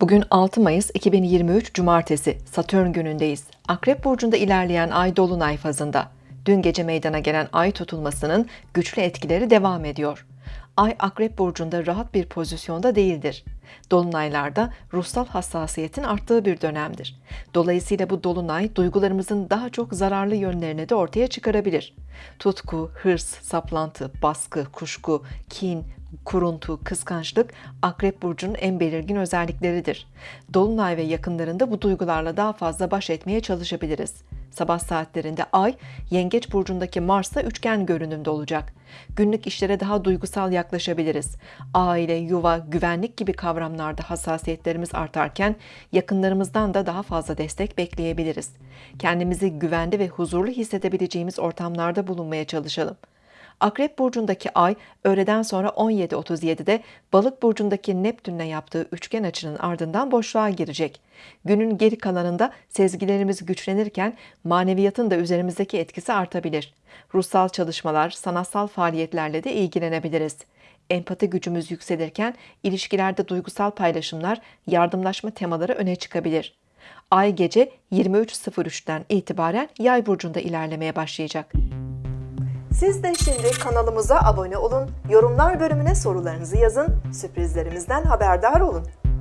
Bugün 6 Mayıs 2023 Cumartesi Satürn günündeyiz. Akrep burcunda ilerleyen ay dolunay fazında. Dün gece meydana gelen ay tutulmasının güçlü etkileri devam ediyor. Ay Akrep burcunda rahat bir pozisyonda değildir. Dolunaylarda ruhsal hassasiyetin arttığı bir dönemdir. Dolayısıyla bu dolunay duygularımızın daha çok zararlı yönlerini de ortaya çıkarabilir. Tutku, hırs, saplantı, baskı, kuşku, kin, kuruntu, kıskançlık Akrep burcunun en belirgin özellikleridir. Dolunay ve yakınlarında bu duygularla daha fazla baş etmeye çalışabiliriz. Sabah saatlerinde Ay, Yengeç burcundaki Mars'ta üçgen görünümde olacak. Günlük işlere daha duygusal yaklaşabiliriz. Aile, yuva, güvenlik gibi kavramlarda hassasiyetlerimiz artarken yakınlarımızdan da daha fazla destek bekleyebiliriz. Kendimizi güvende ve huzurlu hissedebileceğimiz ortamlarda bulunmaya çalışalım. Akrep burcundaki ay öğleden sonra 17.37'de Balık burcundaki Neptün'le yaptığı üçgen açının ardından boşluğa girecek. Günün geri kalanında sezgilerimiz güçlenirken maneviyatın da üzerimizdeki etkisi artabilir. Ruhsal çalışmalar, sanatsal faaliyetlerle de ilgilenebiliriz. Empati gücümüz yükselirken ilişkilerde duygusal paylaşımlar, yardımlaşma temaları öne çıkabilir. Ay gece 23.03'ten itibaren Yay burcunda ilerlemeye başlayacak. Siz de şimdi kanalımıza abone olun, yorumlar bölümüne sorularınızı yazın, sürprizlerimizden haberdar olun.